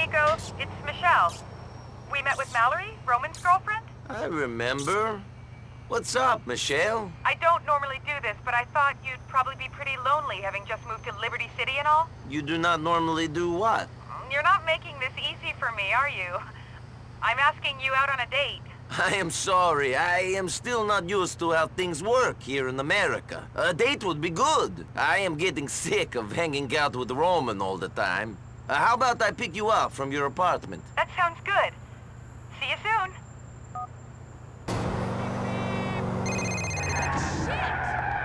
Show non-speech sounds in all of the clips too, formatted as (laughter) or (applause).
Niko. It's Michelle. We met with Mallory, Roman's girlfriend? I remember. What's up, Michelle? I don't normally do this, but I thought you'd probably be pretty lonely having just moved to Liberty City and all. You do not normally do what? Mm, you're not making this easy for me, are you? I'm asking you out on a date. (laughs) I am sorry. I am still not used to how things work here in America. A date would be good. I am getting sick of hanging out with Roman all the time. Uh, how about I pick you up from your apartment? That sounds good. See you soon.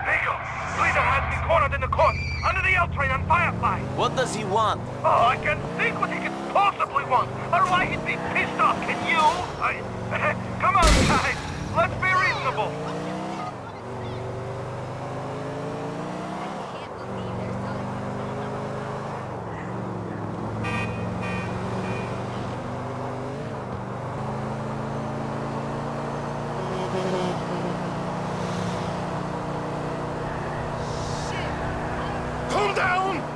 Niko, Leader has me cornered in the court, under the L train on Firefly. What does he want? Oh, I can think what he could possibly want, or why he'd be pissed off. Can you? I... (laughs) Come on, guys. Let's be reasonable. Calm down!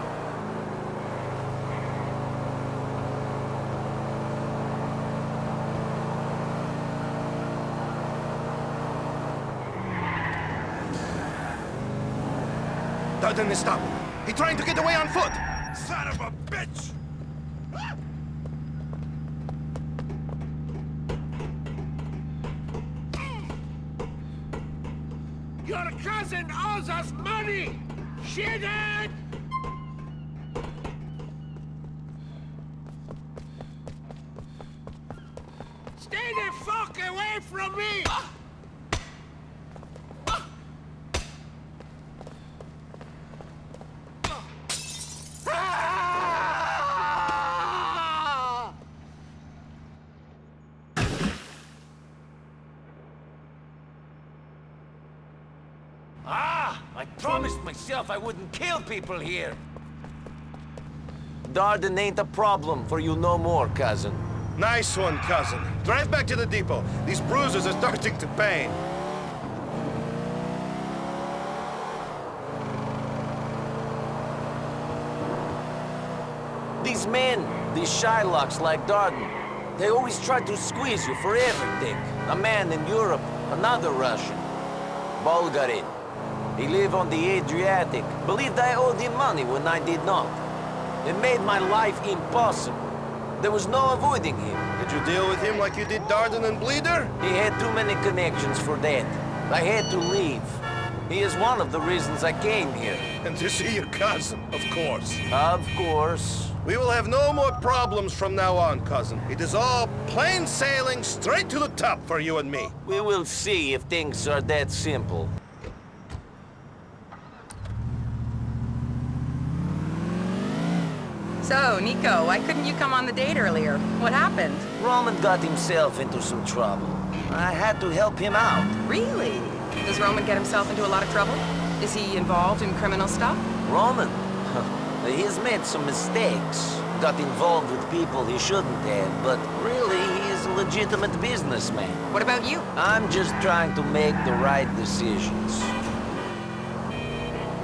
Dardan is stop. He trying to get away on foot. Son of a bitch! Your cousin owes us money! Shithead! Stay the fuck away from me! Ah! I promised myself I wouldn't kill people here. Dardan ain't a problem for you no more, cousin. Nice one, cousin. Drive back to the depot. These bruises are starting to pain. These men, these Shylocks like Dardan, they always try to squeeze you for everything. A man in Europe, another Russian. Bulgarin. He lived on the Adriatic. Believed I owed him money when I did not. It made my life impossible. There was no avoiding him. Did you deal with him like you did Dardan and Bledar? He had too many connections for that. I had to leave. He is one of the reasons I came here. And to see your cousin, of course. Of course. We will have no more problems from now on, cousin. It is all plain sailing straight to the top for you and me. We will see if things are that simple. So, Niko, why couldn't you come on the date earlier? What happened? Roman got himself into some trouble. I had to help him out. Really? Does Roman get himself into a lot of trouble? Is he involved in criminal stuff? Roman? (laughs) He's made some mistakes. Got involved with people he shouldn't have, but really, he's a legitimate businessman. What about you? I'm just trying to make the right decisions.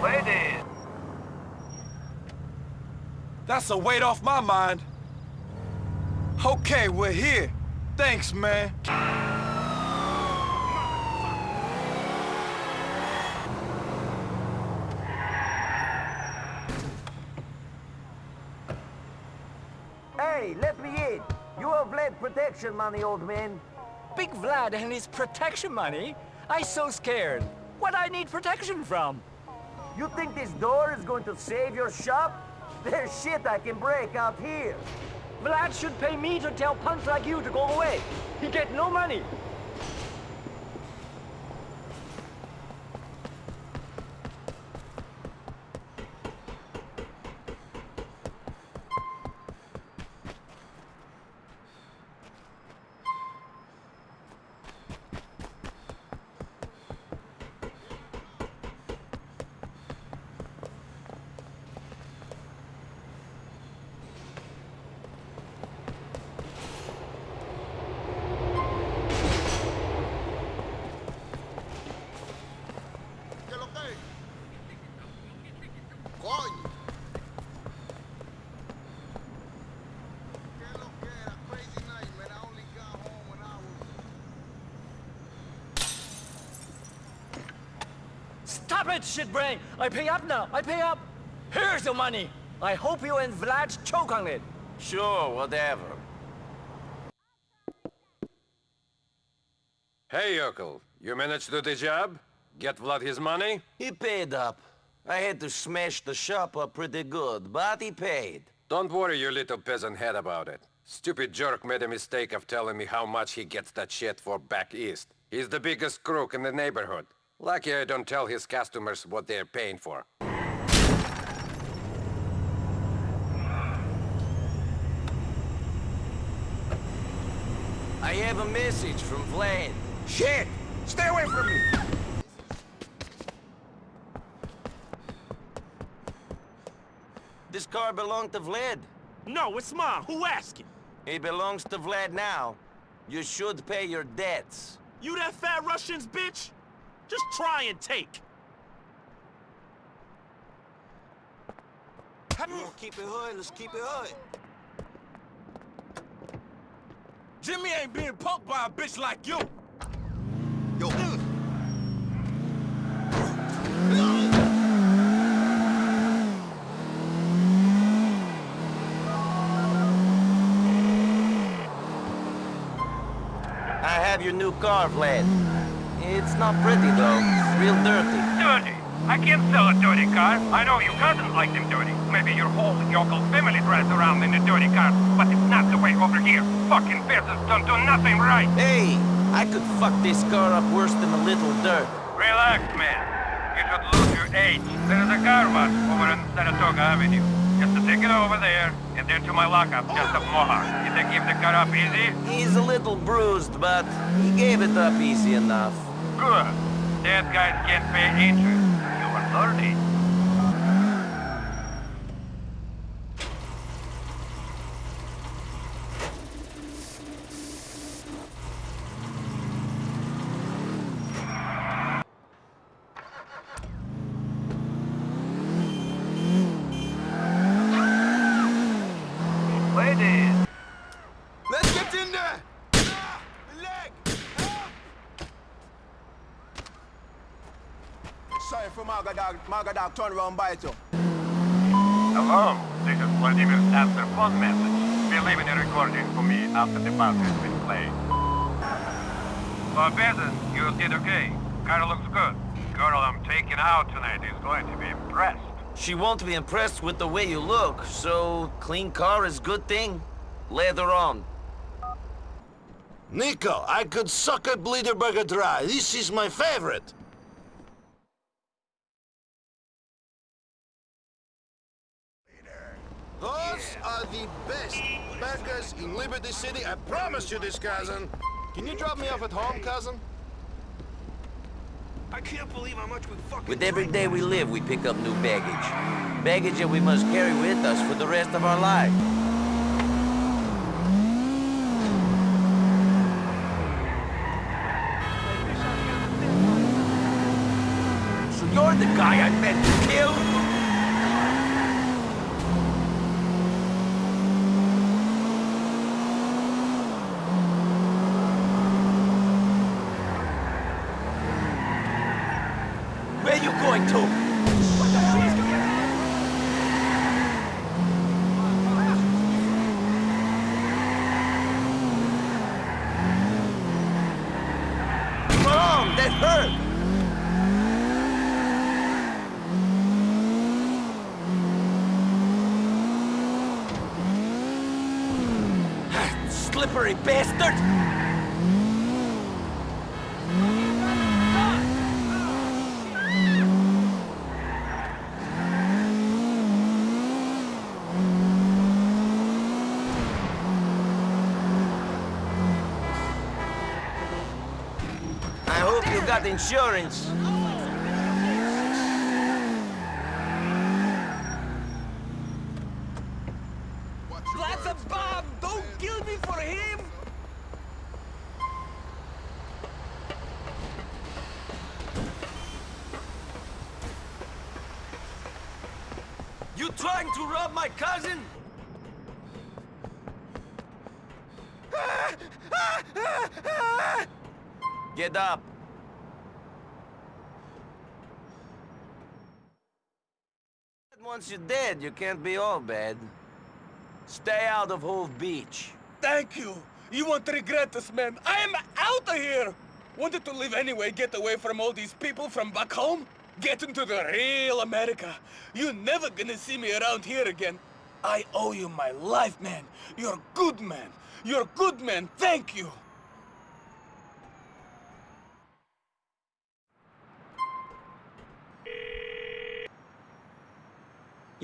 Ladies! That's a weight off my mind. Okay, we're here. Thanks, man. Hey, let me in. You owe Vlad protection money, old man. Big Vlad and his protection money? I so scared. What I need protection from? You think this door is going to save your shop? There's shit I can break out here. Vlad should pay me to tell punks like you to go away. He get no money. Stop it, shitbrain! I pay up now. I pay up. Here's the money. I hope you and Vlad choke on it. Sure, whatever. Hey, Yokel. You managed to do the job? Get Vlad his money? He paid up. I had to smash the shop up pretty good, but he paid. Don't worry your little peasant head about it. Stupid jerk made a mistake of telling me how much he gets that shit for back east. He's the biggest crook in the neighborhood. Lucky I don't tell his customers what they're paying for. I have a message from Vlad. Shit! Stay away from me! This car belonged to Vlad. No, it's mine. Who asking? It belongs to Vlad now. You should pay your debts. You that fat Russian's bitch? Just try and take. Keep it hood, let's keep it hood. Jimmy ain't being punked by a bitch like you. Yo. I have your new car, Vlad. It's not pretty, though. It's Real dirty. Dirty! I can't sell a dirty car. I know your cousin like them dirty. Maybe your whole yokel family drives around in a dirty car, but it's not the way over here. Fucking peasants don't do nothing right. Hey, I could fuck this car up worse than a little dirt. Relax, man. You should lose your age. There is a car wash over on Saratoga Avenue. Just to take it over there, and then to my lockup just up Mohawk. You think give the car up easy? He's a little bruised, but he gave it up easy enough. Good. Dead guys can't pay interest. You are learning. Ladies, Let's get in there! Ah, leg! Ah. Sorry for Magadog. Magadog turn around bite you. Hello, this is Vladimir's answer phone message. Be leaving a recording for me after the part has been played. For peasant, you did okay. Car looks good. Girl I'm taking out tonight is going to be impressed. She won't be impressed with the way you look, so clean car is good thing. Later on. Niko, I could suck a Bleederburger dry. This is my favorite. Are the best burgers in Liberty City. I promise you this, cousin. Can you drop me off at home, cousin? I can't believe how much we fucking With every day we live, we pick up new baggage. Baggage that we must carry with us for the rest of our life. So you're the guy I meant to kill? Where you going to? Mom, that hurt! Slippery bastard! I hope you got insurance. That's a bomb! Don't kill me for him! You trying to rob my cousin? Get up. Dead, you can't be all bad. Stay out of Hove Beach. Thank you. You won't regret this, man. I am out of here. Wanted to live anyway, get away from all these people from back home. Get into the real America. You're never gonna see me around here again. I owe you my life, man. You're good man. You're good man. Thank you.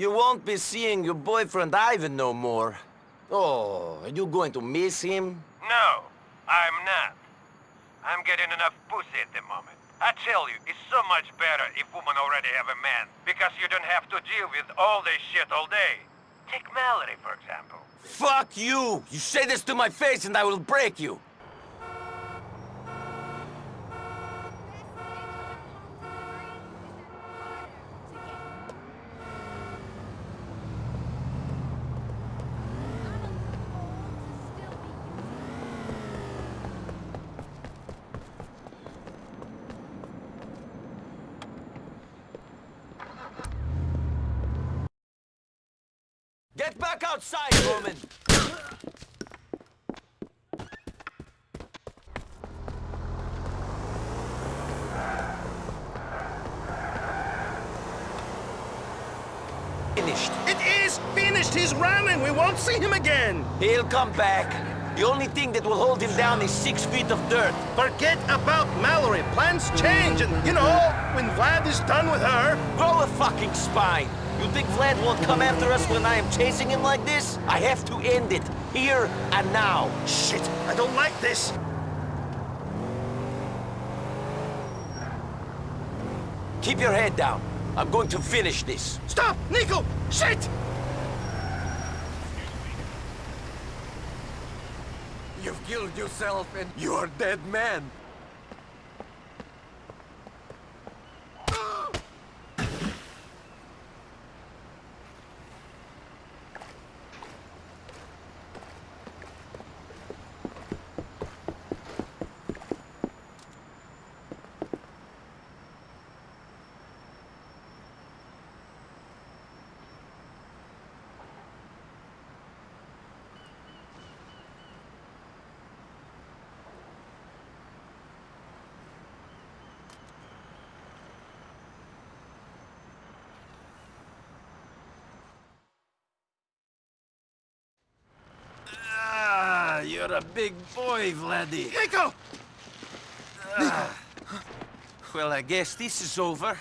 You won't be seeing your boyfriend Ivan no more. Oh, are you going to miss him? No, I'm not. I'm getting enough pussy at the moment. I tell you, it's so much better if women already have a man, because you don't have to deal with all this shit all day. Take Mallory, for example. Fuck you! You say this to my face and I will break you! Get back outside, Roman! Finished. It is Running! We won't see him again! He'll come back. The only thing that will hold him down is six feet of dirt. Forget about Mallory. Plans change, and you know, when Vlad is done with her... Grow a fucking spine. You think Vlad won't come after us when I am chasing him like this? I have to end it. Here and now. Shit, I don't like this. Keep your head down. I'm going to finish this. Stop! Niko! Shit! You've killed yourself and you're dead man. Ah, you're a big boy, Vladdy. Niko! Ah. Well, I guess this is over.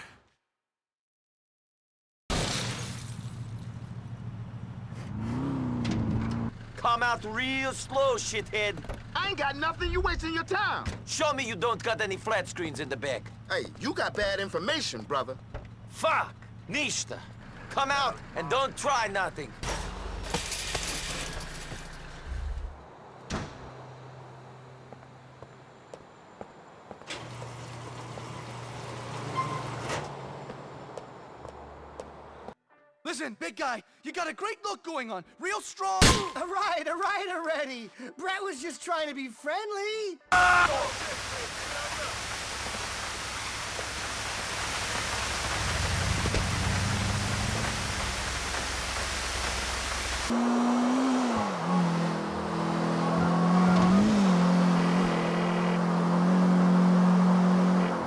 Come out real slow, shithead. I ain't got nothing. You wasting your time. Show me you don't got any flat screens in the back. Hey, you got bad information, brother. Fuck! Nishta! Come out and don't try nothing. Listen, big guy, you got a great look going on. Real strong. (laughs) All right, all right already. Brett was just trying to be friendly.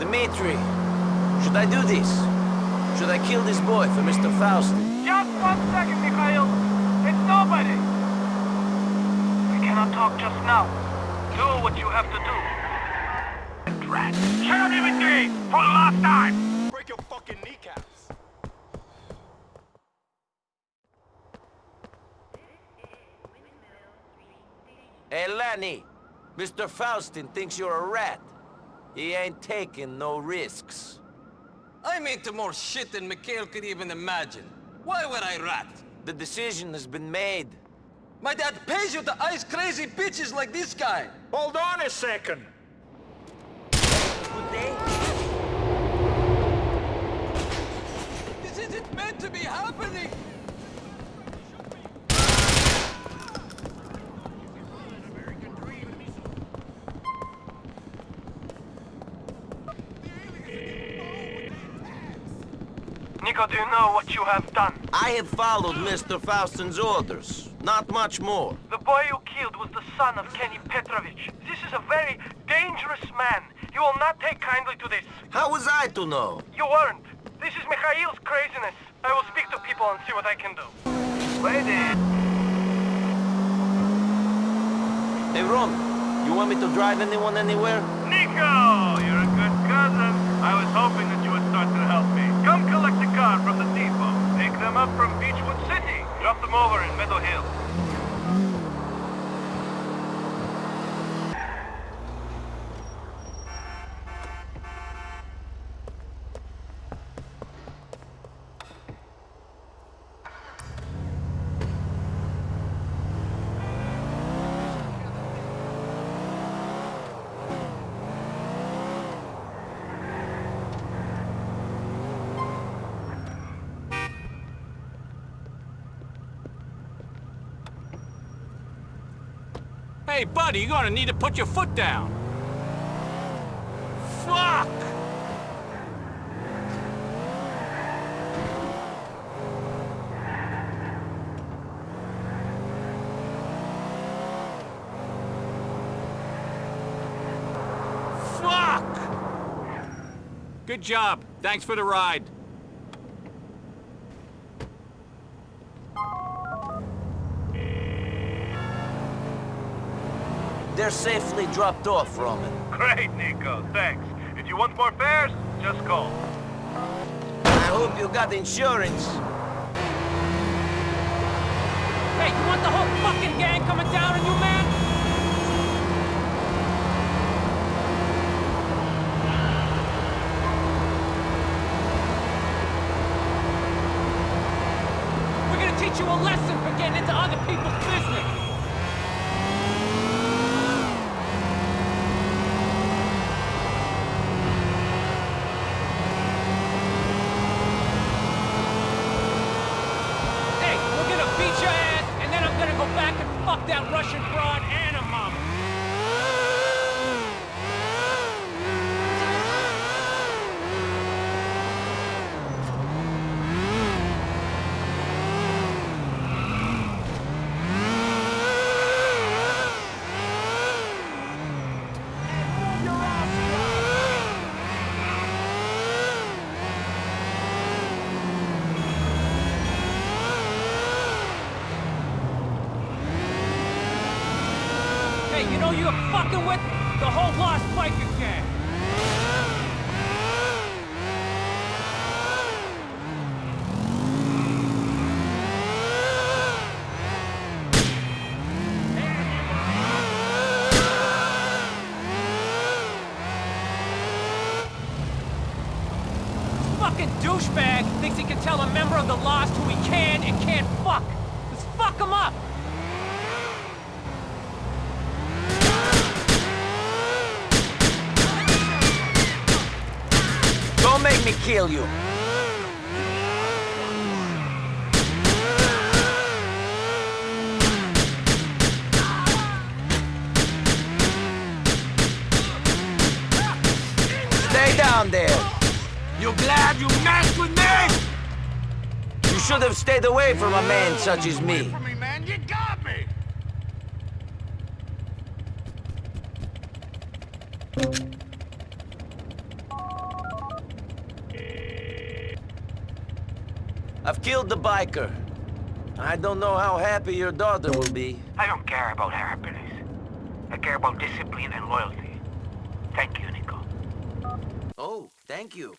Dimitri, should I do this? Should I kill this boy for Mr. Faustin? Just one second, Mikhail. It's nobody. We cannot talk just now. Do what you have to do. Rat. Shut up, Dimitri! For the last time! Break your fucking kneecaps. Hey, Lenny, Mr. Faustin thinks you're a rat. He ain't taking no risks. I'm into more shit than Mikhail could even imagine. Why would I rat? The decision has been made. My dad pays you to ice crazy bitches like this guy. Hold on a second. Good day. This isn't meant to be happening. Niko, do you know what you have done? I have followed Mr. Faustin's orders. Not much more. The boy you killed was the son of Kenny Petrovich. This is a very dangerous man. He will not take kindly to this. How was I to know? You weren't. This is Mikhail's craziness. I will speak to people and see what I can do. Lady! Hey, Ron, you want me to drive anyone anywhere? Niko! You're a good cousin. I was hoping that you would start to help. Come collect the car from the depot. Pick them up from Beechwood City. Drop them over in Meadow Hill. Hey, buddy, you're gonna need to put your foot down. Fuck! Fuck! Good job. Thanks for the ride. They're safely dropped off, Roman. Great, Niko. Thanks. If you want more fares, just call. I hope you got insurance. Hey, you want the whole fucking gang coming down on you, man? We're gonna teach you a lesson for getting into other people's business. Hey, we're gonna beat your ass, and then I'm gonna go back and fuck that Russian broad and a mama. Hey, you know you're fucking with the whole Lost Biker gang. Fucking douchebag thinks he can tell a member of the Lost who he can and can't fuck. Let's fuck him up. Don't make me kill you. Stay down there. You glad you messed with me? You should have stayed away from a man such as me. me, man. You got me! I've killed the biker. I don't know how happy your daughter will be. I don't care about her happiness. I care about discipline and loyalty. Thank you, Niko. Oh, thank you.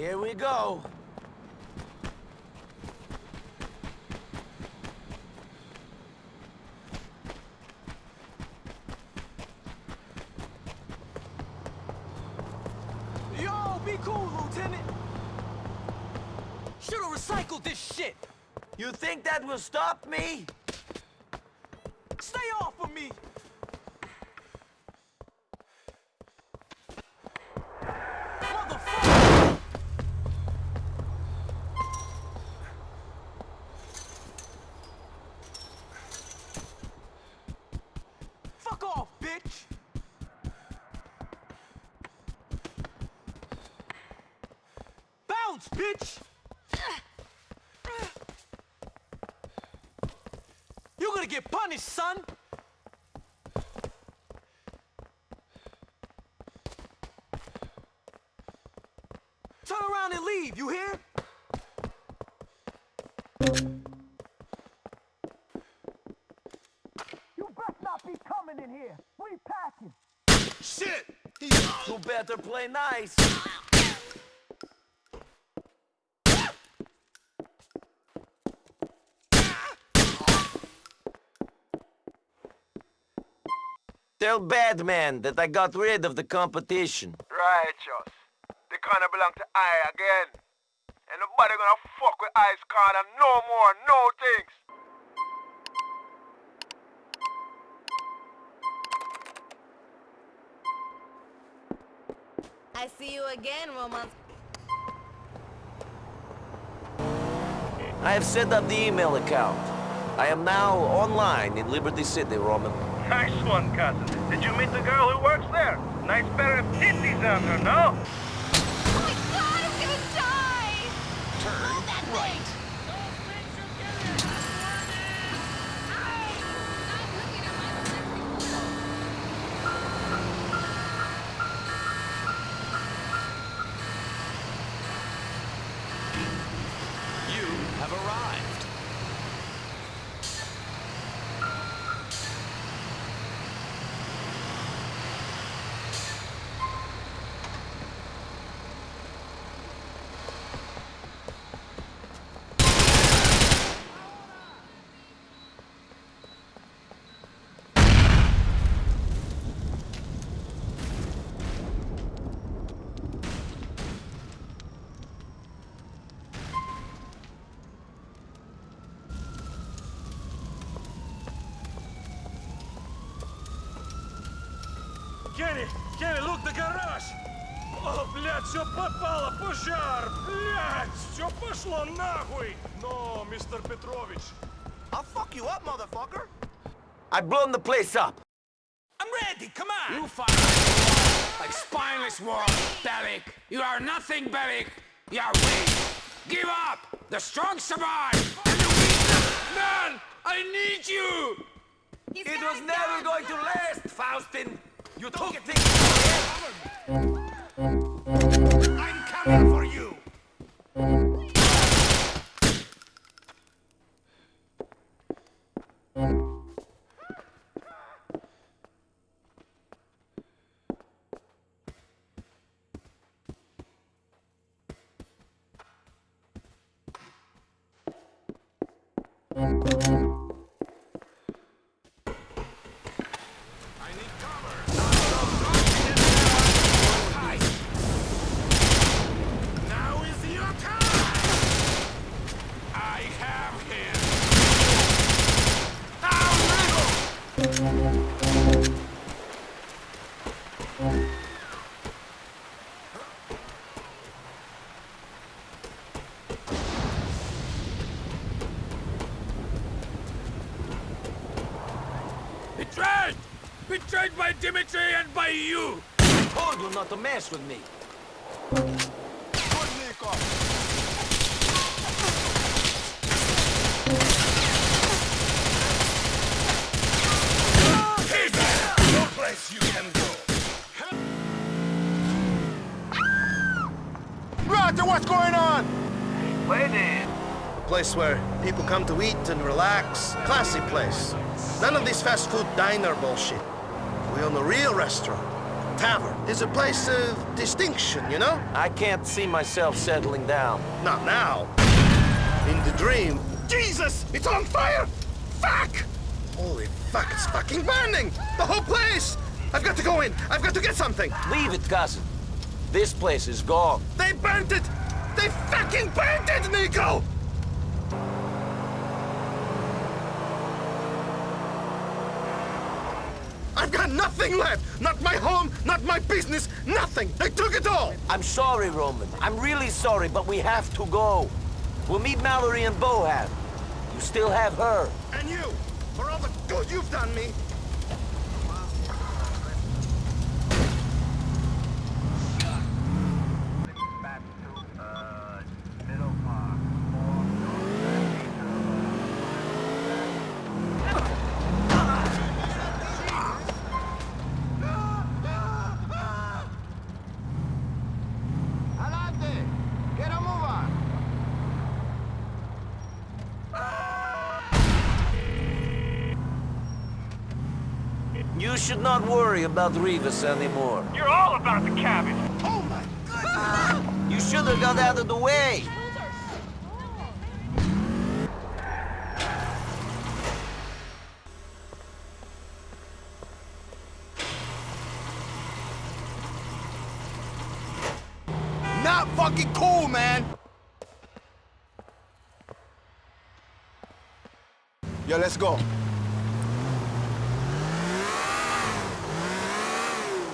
Here we go. Yo, be cool, Lieutenant. Should've recycled this shit. You think that will stop me? Gonna punished, son! Turn around and leave, you hear? You best not be coming in here! We packing! Shit! You better play nice. Tell Batman that I got rid of the competition. Righteous. The corner belong to I again. And nobody gonna fuck with I's corner no more, no things. I see you again, Roman. I have set up the email account. I am now online in Liberty City, Roman. Nice one, cousin. Did you meet the girl who works there? Nice pair of titties on her, no? Oh my god, I'm gonna die! Turn right. You have arrived. Kenny, Kenny, look, the garage! О, блядь, все попало, пожар! Блядь, все пошло нахуй! Но, мистер Петрович... I'll fuck you up, motherfucker! I've blown the place up. I'm ready, come on! You fight like spineless war, Bellic. You are nothing, Bellic. You are weak. Give up. The strong survive. And the weak... Man, I need you. It was never going to last, Faustin. You took it things I'm coming for Betrayed by Dimitri and by you! I told you not to mess with me. No place you can go! Roger, what's going on? Waiting. A place where people come to eat and relax. Classy place. None of this fast food diner bullshit. We own a real restaurant. Tavern. It's a place of distinction, you know? I can't see myself settling down. Not now. In the dream. Jesus! It's on fire! Fuck! Holy fuck, it's fucking burning! The whole place! I've got to go in! I've got to get something! Leave it, cousin. This place is gone. They burnt it! They fucking burnt it, Niko! I've got nothing left! Not my home, not my business, nothing! They took it all! I'm sorry, Roman. I'm really sorry, but we have to go. We'll meet Mallory and Bohan. You still have her. And you! For all the good you've done me! Adelante! Get a move on! You should not worry about Rivas anymore. You're all about the cabbage! Oh my goodness! You should have got out of the way. Not fucking cool, man! Yo, let's go.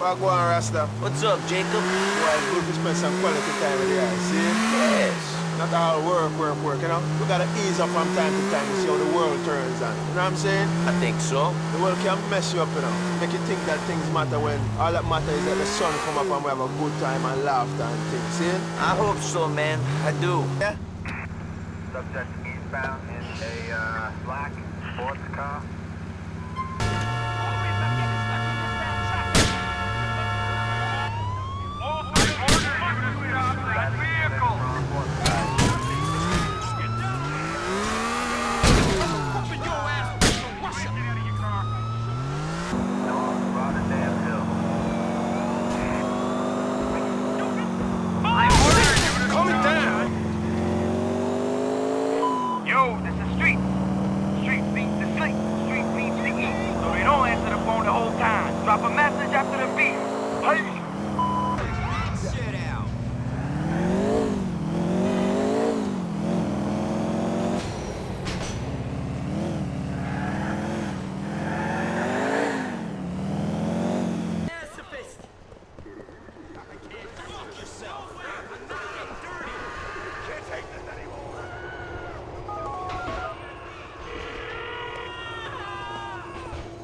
Well, go on, Rasta. What's up, Jacob? Well, it's good to spend some quality time with you, see? Yes. Not all work, work, work, you know? We gotta ease up from time to time to see how the world turns on. You know what I'm saying? I think so. The world can mess you up, you know? Make you think that things matter when all that matters is that the sun come up and we have a good time and laughter and things, see? I hope so, man. I do. Yeah? Subject eastbound in a uh, black sports car.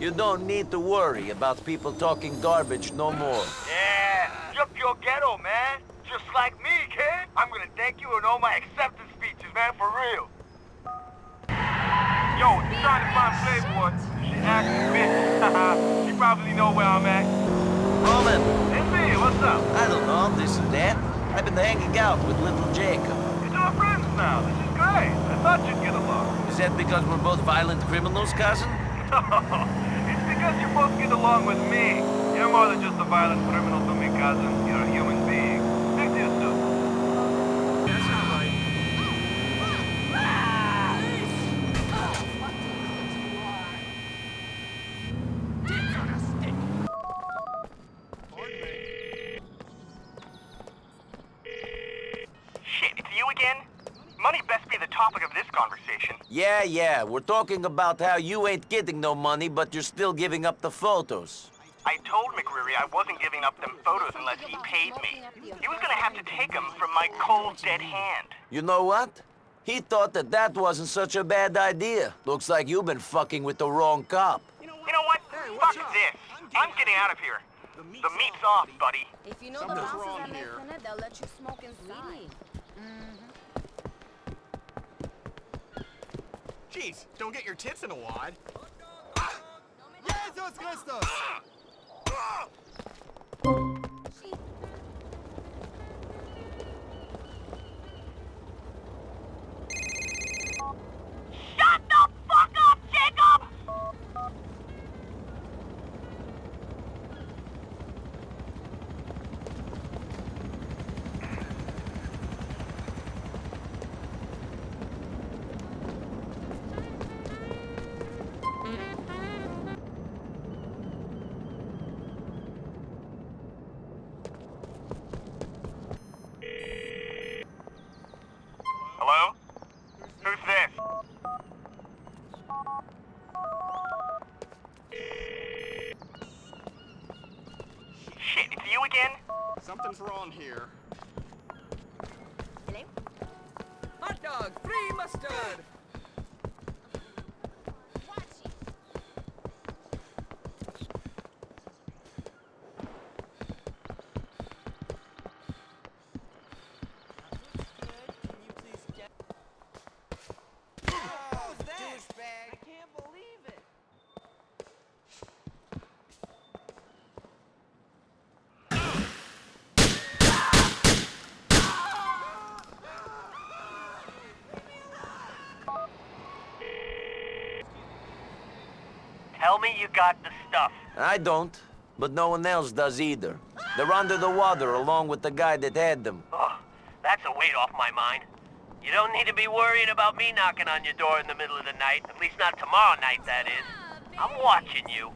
You don't need to worry about people talking garbage no more. Yeah, yup your ghetto, man. Just like me, kid. I'm gonna thank you in all my acceptance speeches, man, for real. Yo, you're trying to find Playboy, she acting (laughs) bitch. she probably know where I'm at. Roman, It's me, what's up? I don't know, this and that. I've been hanging out with little Jacob. You're two friends now. This is great. I thought you'd get along. Is that because we're both violent criminals, cousin? (laughs) because you're both get along with me. You're more than just a violent criminal to me, cousin. You're a human being. Speak to you soon. That's not right. Shit, it's you again? Money best be the topic of this conversation. Yeah, yeah, we're talking about how you ain't getting no money, but you're still giving up the photos. I told McReary I wasn't giving up them photos unless he paid me. He was gonna have to take them from my cold, dead hand. You know what? He thought that that wasn't such a bad idea. Looks like you've been fucking with the wrong cop. You know what? Fuck this. I'm getting out of here. The meat's off, buddy. If you know the bosses at Mexonet, they'll let you smoke inside. Jeez, don't get your tits in a wad. Jesus Christus! Shut the Wrong here. Hot dog, free mustard! Tell me you got the stuff. I don't, but no one else does either. They're under the water along with the guy that had them. Oh, that's a weight off my mind. You don't need to be worrying about me knocking on your door in the middle of the night. At least not tomorrow night, that is. I'm watching you.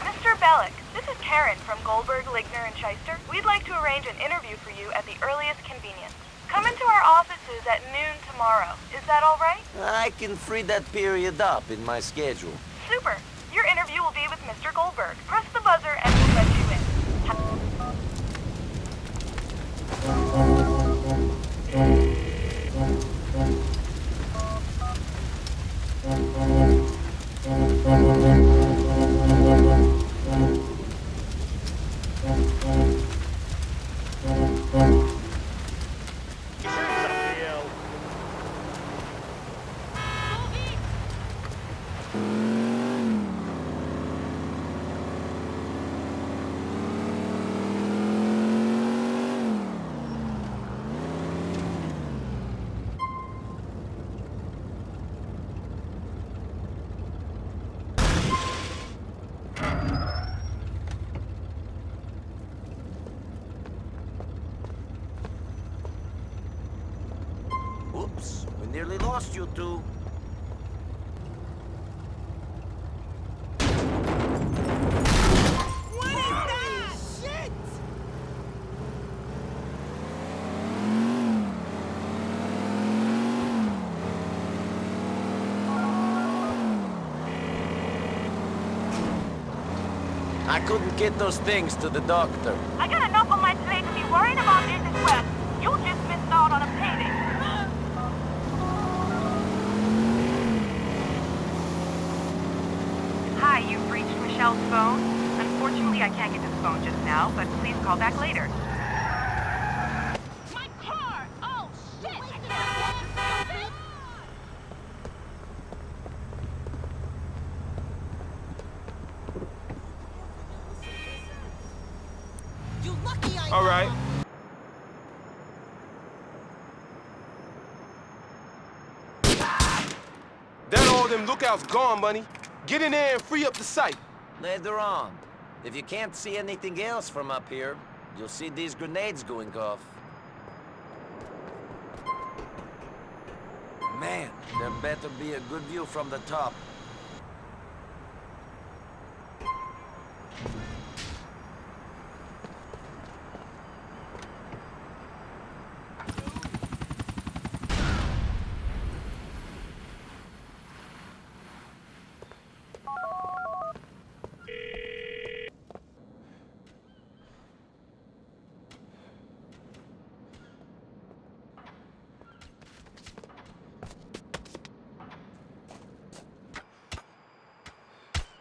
Mr. Bellic, this Karen from Goldberg, Ligner, and Shyster. We'd like to arrange an interview for you at the earliest convenience. Come into our offices at noon tomorrow. Is that all right? I can free that period up in my schedule. Super. Your interview will be with Mr. Goldberg. Press the buzzer and we'll let you in. Oops, get those things to the doctor. I got enough on my plate to be worrying about this as well. You just missed out on a payday. Hi, you've reached Michelle's phone. Unfortunately, I can't get to the phone just now, but please call back later. My car! Oh, shit! I can't get You lucky I All right. That all them lookouts gone, money. Get in there and free up the site. Later on. If you can't see anything else from up here, you'll see these grenades going off. Man, there better be a good view from the top.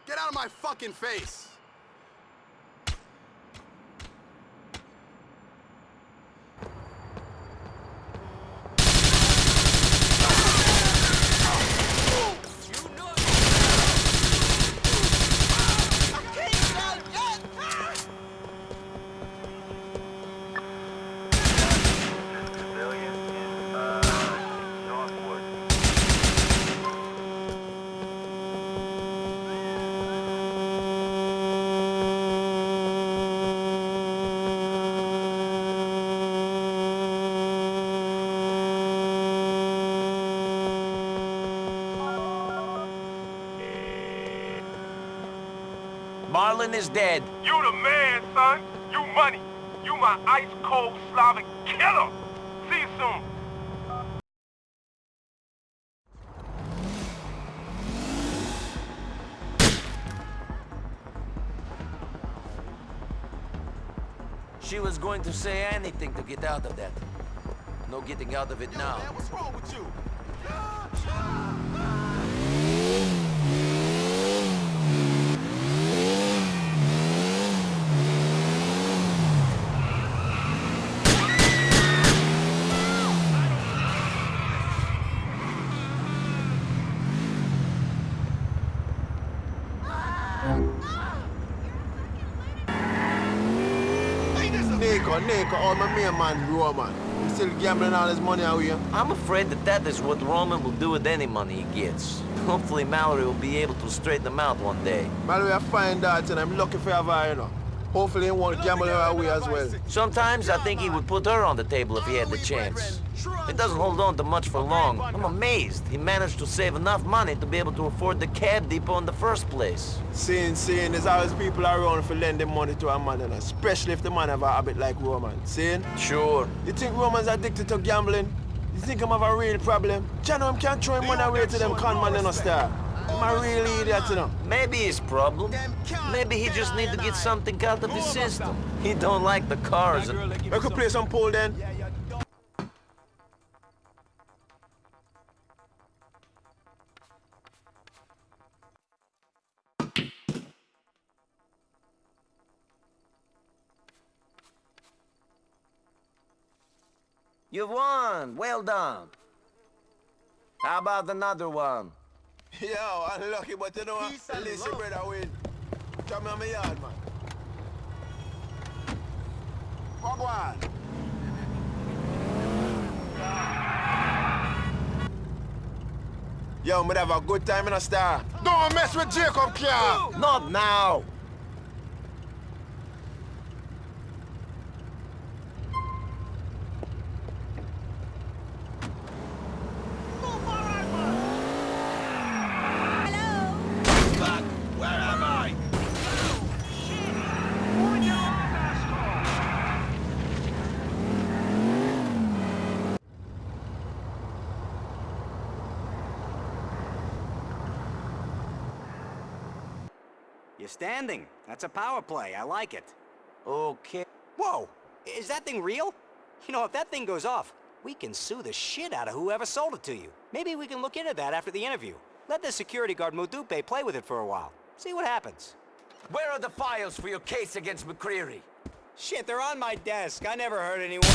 Get out of my fucking face! Marlon is dead. You the man, son. You money. You my ice-cold Slavic killer. See you soon. She was going to say anything to get out of that. No getting out of it now. Man, what's wrong with you? Niko, Niko, all my main man, Roman. He still gambling all his money away. I'm afraid that that is what Roman will do with any money he gets. Hopefully Mallory will be able to straighten them out one day. Mallory, I find that and I'm lucky for her, you know. Hopefully he won't gamble her away as well. Sometimes I think he would put her on the table if he had the chance. He doesn't hold on to much for long. I'm amazed he managed to save enough money to be able to afford the cab depot in the first place. Seeing, seeing, there's always people around for lending money to a man, and especially if the man have a habit like Roman. Seeing? Sure. You think Roman's addicted to gambling? You think I'm have a real problem? Jano, him can't throw him money away to them con man in a star. I'm a real idiot, you know. Maybe his problem. Maybe he just need to get something out of his system. He don't like the cars. I could play some pool then. You won. Well done. How about another one? (laughs) Yo, I'm lucky, but you know what? At least your brother win. Come on my yard, man. Fuck one. Yo, I'm have a good time in a star. Don't mess with Jacob, Kia. Not now. You're standing. That's a power play. I like it. Okay. Whoa! Is that thing real? You know, if that thing goes off, we can sue the shit out of whoever sold it to you. Maybe we can look into that after the interview. Let the security guard Modupe play with it for a while. See what happens. Where are the files for your case against McReary? Shit, they're on my desk. I never heard anyone...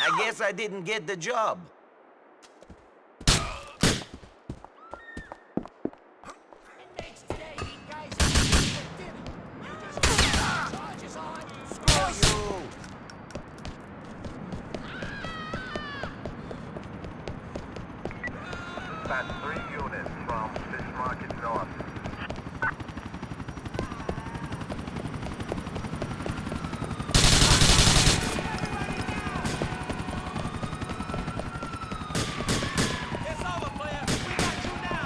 I guess I didn't get the job. That's three units from Fish Market North.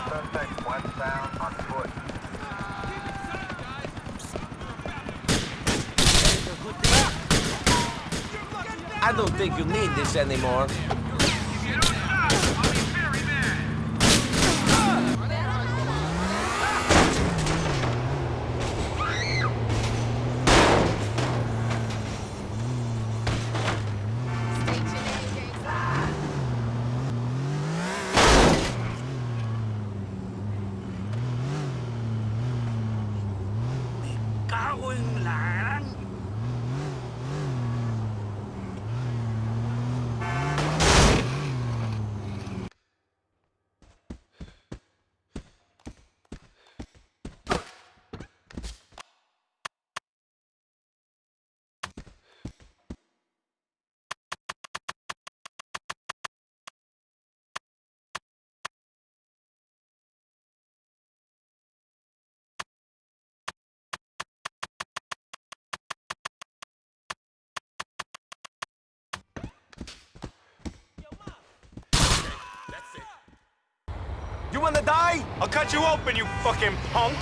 Suspect westbound on foot. I don't think you need this anymore. You wanna die? I'll cut you open, you fucking punk!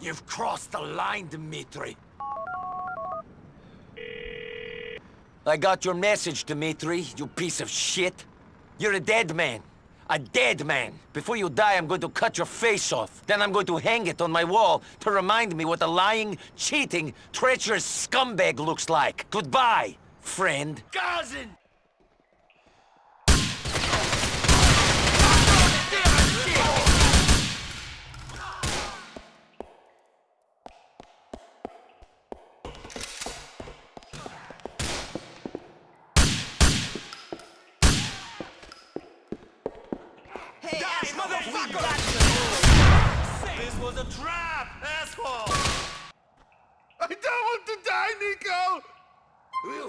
You've crossed the line, Dimitri. I got your message, Dimitri, you piece of shit. You're a dead man. A dead man. Before you die, I'm going to cut your face off. Then I'm going to hang it on my wall to remind me what a lying, cheating, treacherous scumbag looks like. Goodbye, friend. Cousin!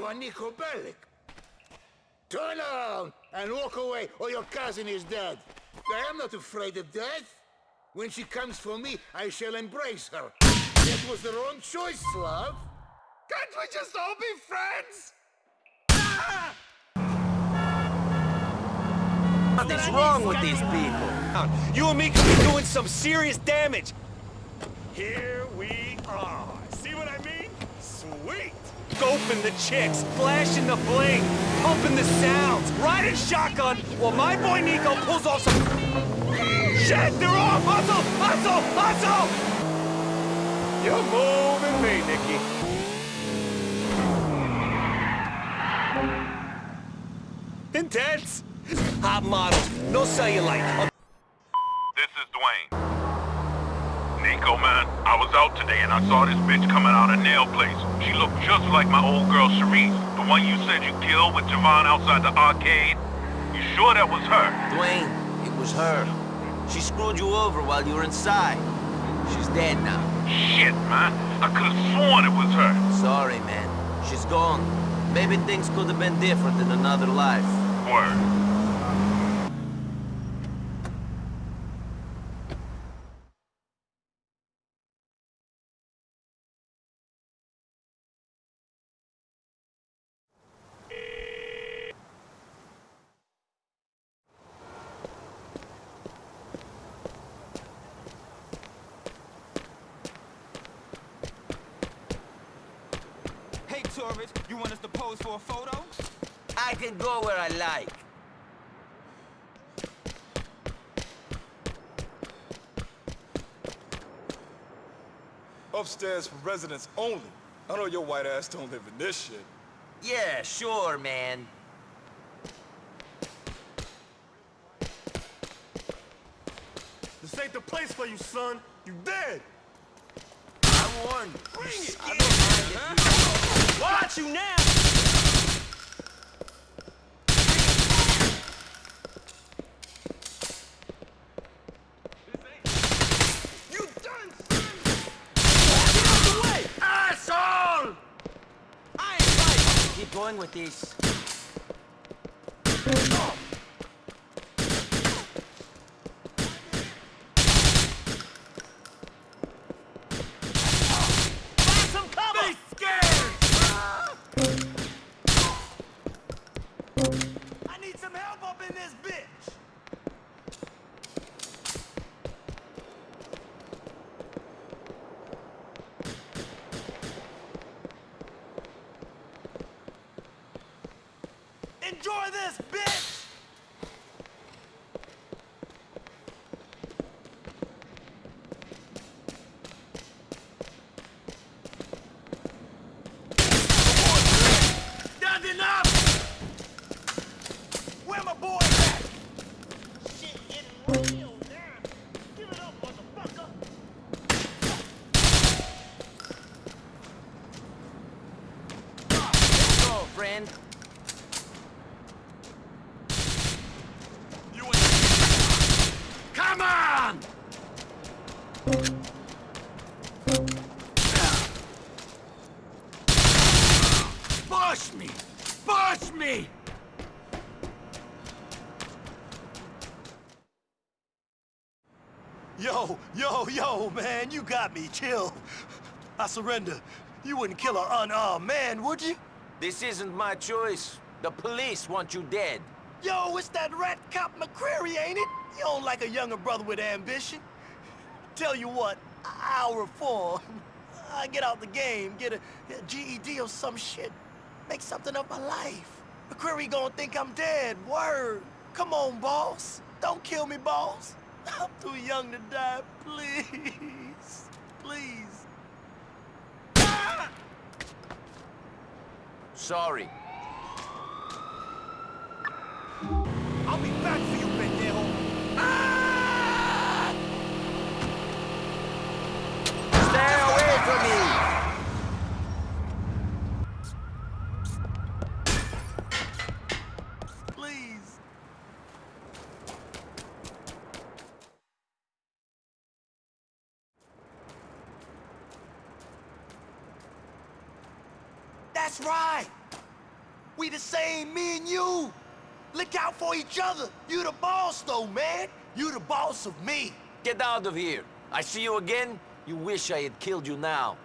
You are Niko Bellic. Turn around and walk away or your cousin is dead. I am not afraid of death. When she comes for me, I shall embrace her. That was the wrong choice, love. Can't we just all be friends? Nothing's wrong with these people. You and me could be doing some serious damage. Here we are. Scoping the chicks, flashing the bling, pumping the sounds, riding shotgun, while my boy Niko pulls off some... Shit, they're off! Hustle! Hustle! Hustle! You're moving me, Nicky. Intense. Hot models, no cellulite. This is Dwayne. Niko, man, I was out today and I saw this bitch coming out of nail place. She looked just like my old girl Cherise, the one you said you killed with Jayvon outside the arcade. You sure that was her? Dwayne, it was her. She screwed you over while you were inside. She's dead now. Shit, man. I could have sworn it was her. Sorry, man. She's gone. Maybe things could have been different in another life. Word. for a photo? I can go where I like. Upstairs for residents only. I know your white ass don't live in this shit. Yeah, sure, man. This ain't the place for you, son. You dead. I warned you. Bring it. I don't mind it. Watch you now. Going with this. Find some cover! Be scared! I need some help up in this bitch! Enjoy this, bitch! That's enough! Where my boy at? Shit getting real now. Give it up, motherfucker! Let's go, friend. Come on! Push me! Push me! Yo, yo, yo, man, you got me. Chill. I surrender. You wouldn't kill an unarmed man, would you? This isn't my choice. The police want you dead. Yo, it's that rat cop McReary, ain't it? You don't like a younger brother with ambition. Tell you what, I'll reform. I get out the game, get a, a GED or some shit. Make something of my life. McReary gonna think I'm dead, word. Come on, boss. Don't kill me, boss. I'm too young to die, please. Please. Sorry. I'll be back for you, pendejo. Stay away from me! Please. That's right. We the same, me and you. Look out for each other. You the boss, though, man. You the boss of me. Get out of here. I see you again, you wish I had killed you now.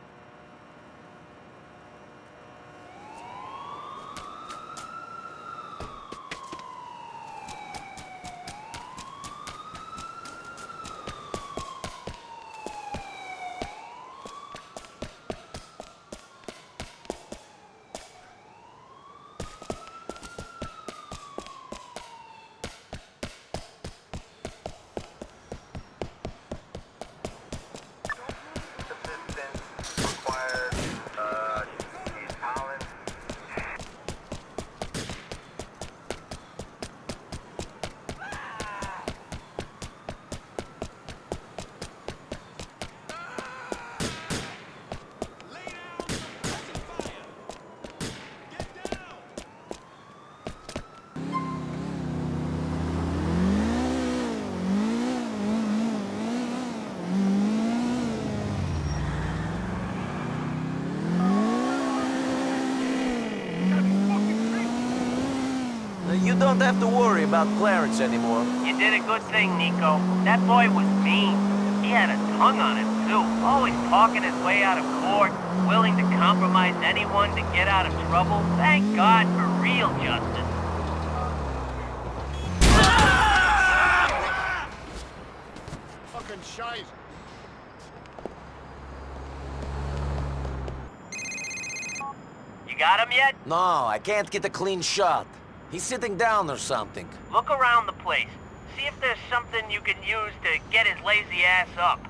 You don't have to worry about Clarence anymore. You did a good thing, Niko. That boy was mean. He had a tongue on him, too. Always talking his way out of court, willing to compromise anyone to get out of trouble. Thank God for real justice. Fucking shite. You got him yet? No, I can't get a clean shot. He's sitting down or something. Look around the place. See if there's something you can use to get his lazy ass up.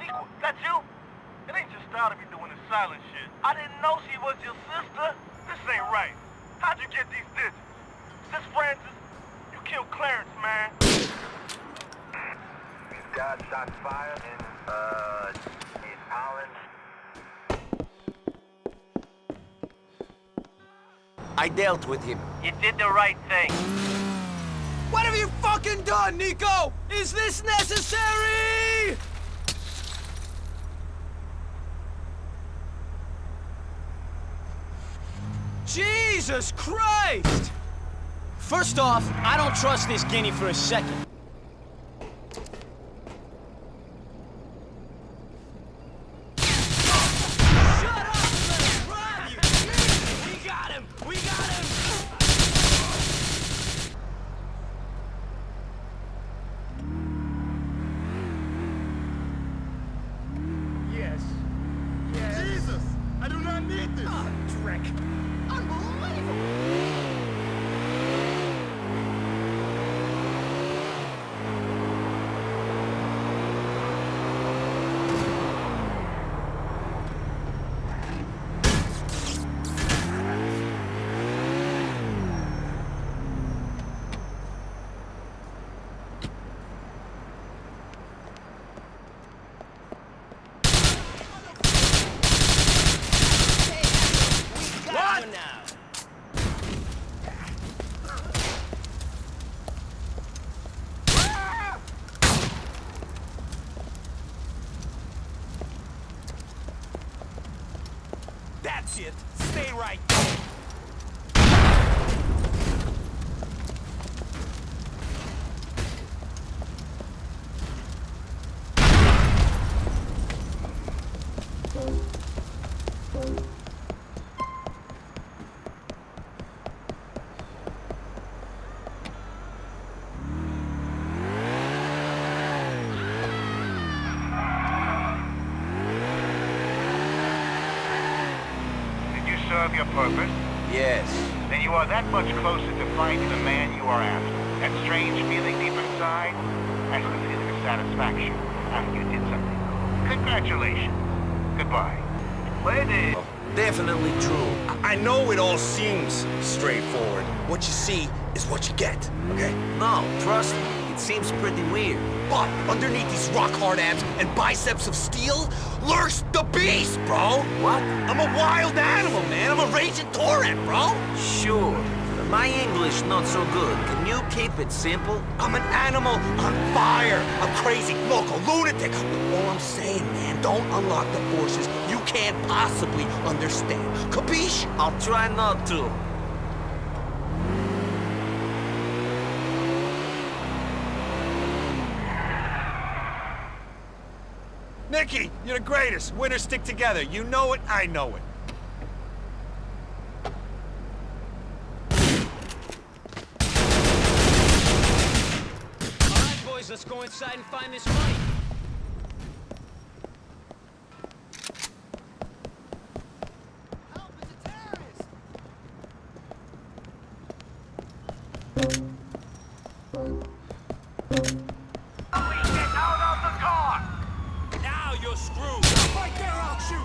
Niko, that's you? It ain't your style to be doing this silent shit. I didn't know she was your sister. This ain't right. How'd you get these digits? Is this Francis? You killed Clarence, man. Got shots fired in, uh, East Holland. I dealt with him. You did the right thing. What have you fucking done, Niko? Is this necessary? Jesus Christ! First off, I don't trust this guinea for a second. Much closer to finding the man you are after. That strange feeling deep inside has considered satisfaction after you did something. Congratulations. Goodbye. Lady. Definitely true. I know it all seems straightforward. What you see is what you get, okay? No, trust me. It seems pretty weird. But underneath these rock-hard abs and biceps of steel lurks the beast, bro! What? I'm a wild animal, man. I'm a raging torrent, bro! Sure. My English not so good. Can you keep it simple? I'm an animal on fire. I'm crazy, local, lunatic. All I'm saying, man, don't unlock the forces you can't possibly understand. Capiche? I'll try not to. Nikki, you're the greatest. Winners stick together. You know it, I know it. All right, boys, inside and find this money. Now you're screwed. Right there, I'll shoot.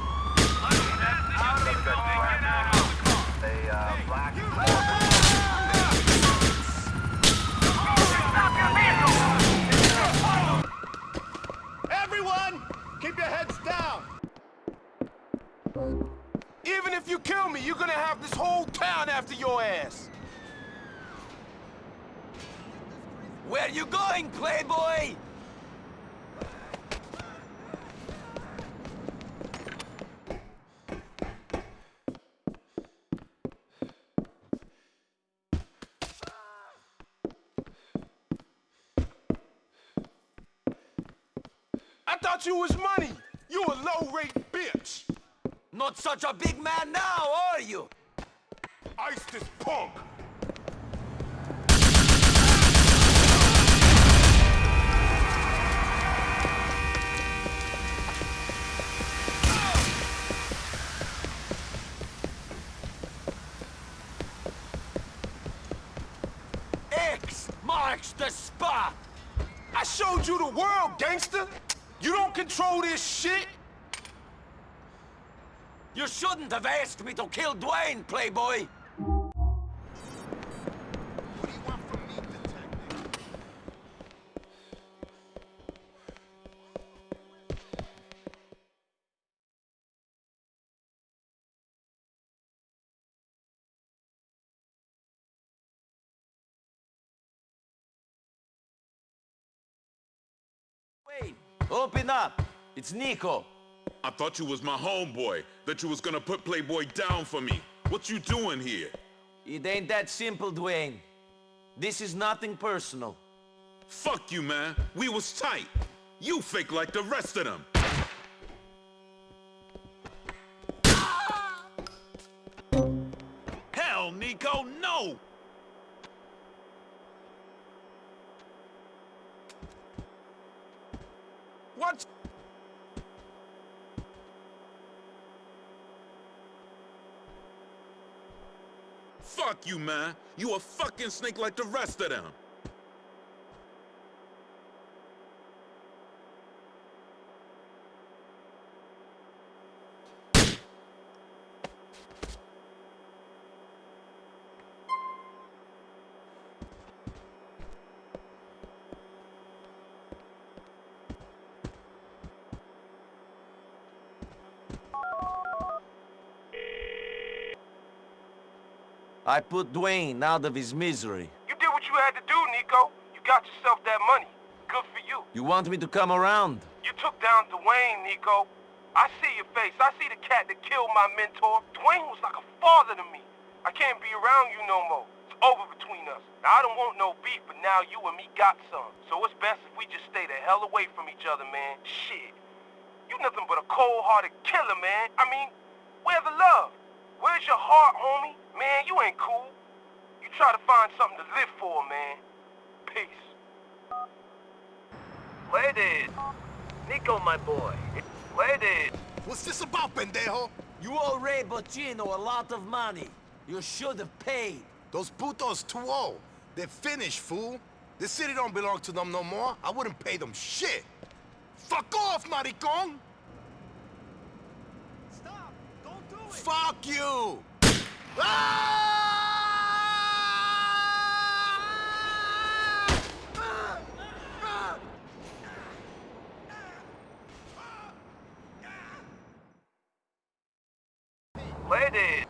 Everyone, keep your heads down. Even if you kill me, you're gonna have this whole town after your ass. Where you going, playboy? I thought you was money. You a low-rate bitch. Not such a big man now, are you? Ice this punk. X marks the spot! I showed you the world, gangster. You don't control this shit. You shouldn't have asked me to kill Dwayne, playboy! It's Niko. I thought you was my homeboy, that you was gonna put Playboy down for me. What you doing here? It ain't that simple, Dwayne. This is nothing personal. Fuck you, man. We was tight. You fake like the rest of them. Hell, Niko, no! What? Fuck you, man. You a fucking snake like the rest of them. I put Dwayne out of his misery. You did what you had to do, Niko. You got yourself that money. Good for you. You want me to come around? You took down Dwayne, Niko. I see your face. I see the cat that killed my mentor. Dwayne was like a father to me. I can't be around you no more. It's over between us. Now, I don't want no beef, but now you and me got some. So it's best if we just stay the hell away from each other, man. Shit. You nothing but a cold-hearted killer, man. I mean, where's the love? Where's your heart, homie? Man, you ain't cool. You try to find something to live for, man. Peace. Ladies. Niko, my boy. Ladies. What's this about, pendejo? You owe Ray Boccino a lot of money. You should have paid. Those putos too old. They're finished, fool. This city don't belong to them no more. I wouldn't pay them shit. Fuck off, maricon! Stop! Don't do it! Fuck you! Ladies,